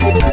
Yeah.